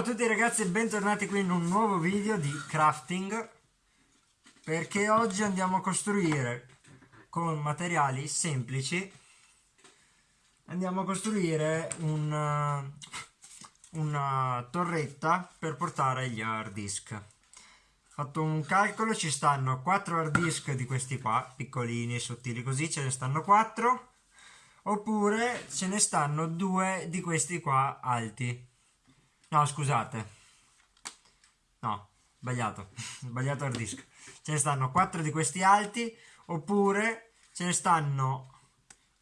Ciao a tutti ragazzi e bentornati qui in un nuovo video di crafting perché oggi andiamo a costruire con materiali semplici. Andiamo a costruire una, una torretta per portare gli hard disk. Fatto un calcolo ci stanno 4 hard disk di questi qua piccolini sottili così ce ne stanno 4 oppure ce ne stanno due di questi qua alti No, scusate. No, sbagliato. sbagliato hard disk. Ce ne stanno 4 di questi alti, oppure ce ne stanno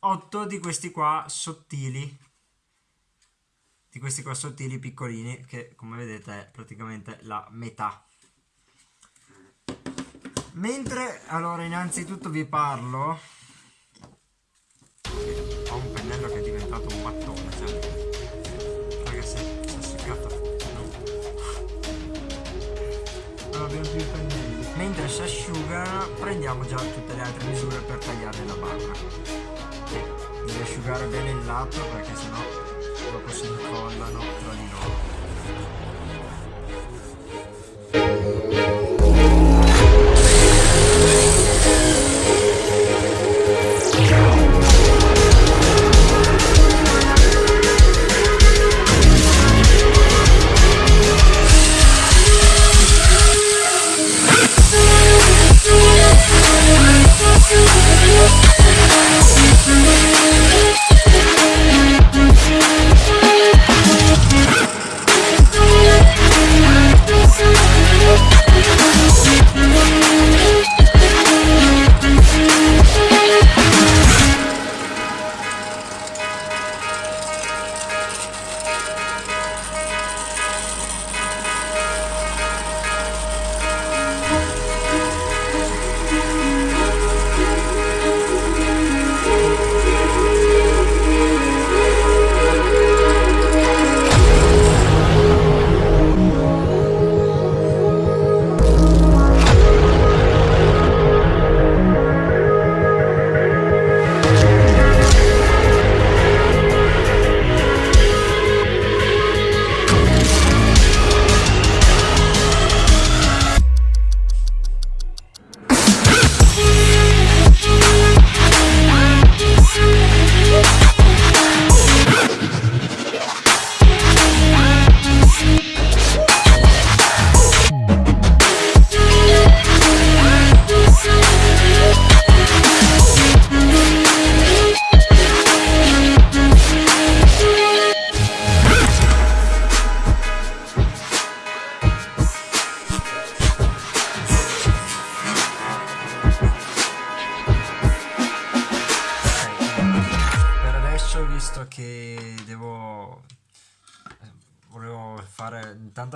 8 di questi qua sottili. Di questi qua sottili piccolini, che come vedete è praticamente la metà. Mentre, allora, innanzitutto vi parlo... Ho un pennello che prendiamo già tutte le altre misure per tagliare la barra. Sì, devi asciugare bene il lato perché sennò dopo si incollano tra di loro.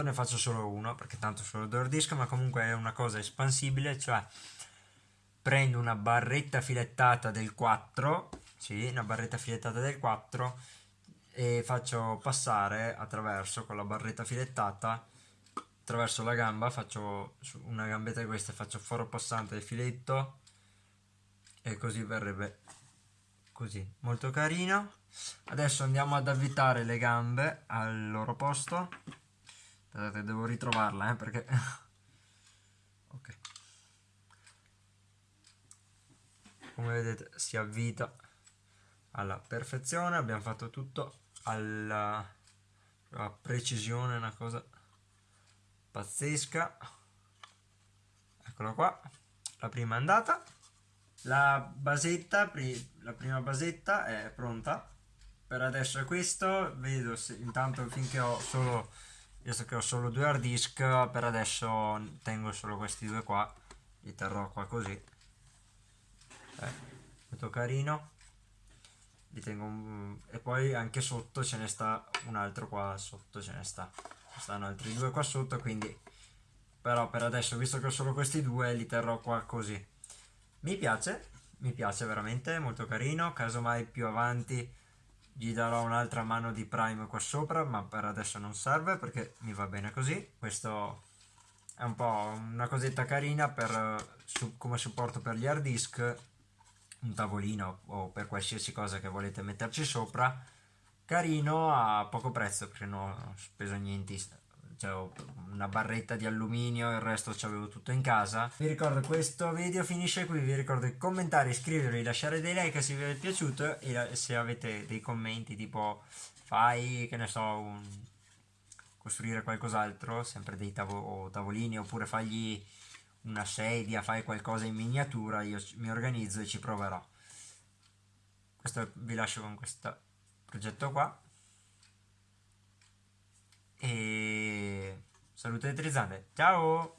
Intanto ne faccio solo uno perché tanto solo due disco, ma comunque è una cosa espansibile, cioè prendo una barretta filettata del 4, sì, una barretta filettata del 4 e faccio passare attraverso con la barretta filettata attraverso la gamba, faccio una gambetta di queste, faccio foro passante del filetto e così verrebbe così, molto carino. Adesso andiamo ad avvitare le gambe al loro posto. Aspettate, devo ritrovarla, eh, perché... ok. Come vedete si avvita alla perfezione, abbiamo fatto tutto alla, alla precisione, una cosa pazzesca. Eccola qua, la prima andata. La basetta, la prima basetta è pronta. Per adesso è questo, vedo se, intanto finché ho solo, visto che ho solo due hard disk, per adesso tengo solo questi due qua, li terrò qua così. Eh, molto carino. Li tengo un, e poi anche sotto ce ne sta un altro qua sotto ce ne sta. Ci stanno altri due qua sotto, quindi però per adesso visto che ho solo questi due li terrò qua così mi piace, mi piace veramente, molto carino, casomai più avanti gli darò un'altra mano di prime qua sopra, ma per adesso non serve perché mi va bene così. Questo è un po' una cosetta carina per, su, come supporto per gli hard disk, un tavolino o per qualsiasi cosa che volete metterci sopra. Carino a poco prezzo perché non ho speso niente, una barretta di alluminio, il resto ci avevo tutto in casa. Vi ricordo questo video finisce qui, vi ricordo di commentare, iscrivervi, lasciare dei like se vi è piaciuto e se avete dei commenti tipo fai, che ne so, un... costruire qualcos'altro, sempre dei tavo tavolini oppure fagli una sedia, fai qualcosa in miniatura, io mi organizzo e ci proverò. Questo vi lascio con questo progetto qua. E salute elettrizzante. Ciao!